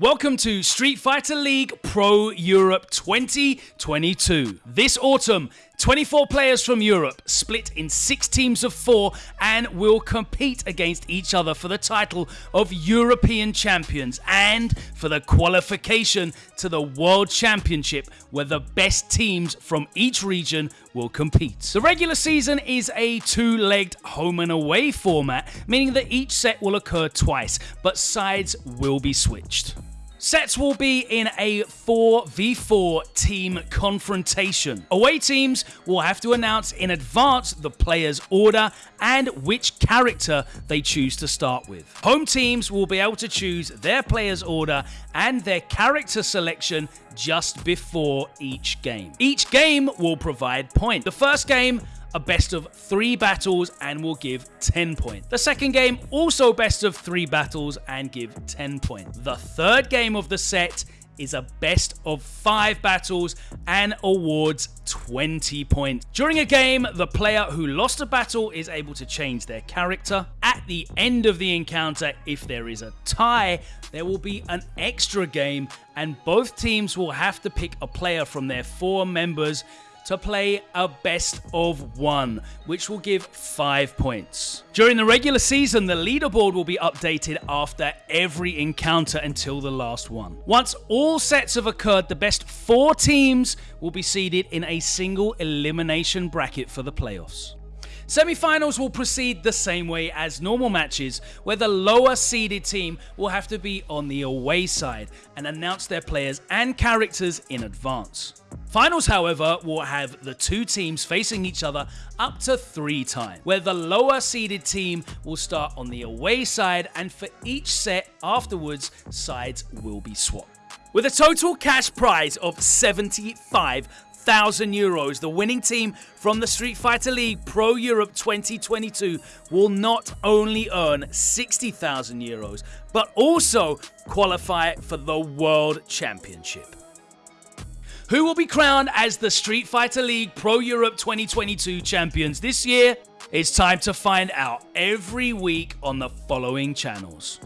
Welcome to Street Fighter League Pro Europe 2022. This autumn, 24 players from Europe split in six teams of four and will compete against each other for the title of European champions and for the qualification to the World Championship, where the best teams from each region will compete. The regular season is a two legged home and away format, meaning that each set will occur twice, but sides will be switched. Sets will be in a 4v4 team confrontation. Away teams will have to announce in advance the player's order and which character they choose to start with. Home teams will be able to choose their player's order and their character selection just before each game. Each game will provide points. The first game a best of three battles and will give 10 points. The second game, also best of three battles and give 10 points. The third game of the set is a best of five battles and awards 20 points. During a game, the player who lost a battle is able to change their character. At the end of the encounter, if there is a tie, there will be an extra game and both teams will have to pick a player from their four members to play a best of one, which will give five points. During the regular season, the leaderboard will be updated after every encounter until the last one. Once all sets have occurred, the best four teams will be seeded in a single elimination bracket for the playoffs. Semi-finals will proceed the same way as normal matches, where the lower seeded team will have to be on the away side and announce their players and characters in advance. Finals, however, will have the two teams facing each other up to three times, where the lower seeded team will start on the away side and for each set afterwards, sides will be swapped. With a total cash prize of 75,000 euros, the winning team from the Street Fighter League Pro Europe 2022 will not only earn 60,000 euros, but also qualify for the World Championship. Who will be crowned as the Street Fighter League Pro Europe 2022 champions this year? It's time to find out every week on the following channels.